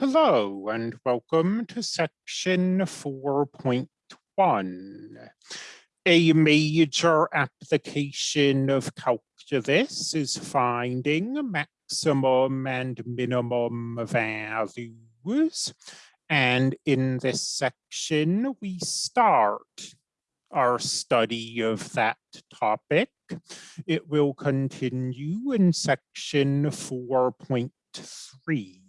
Hello and welcome to section 4.1. A major application of calculus is finding maximum and minimum values. And in this section, we start our study of that topic. It will continue in section 4.3.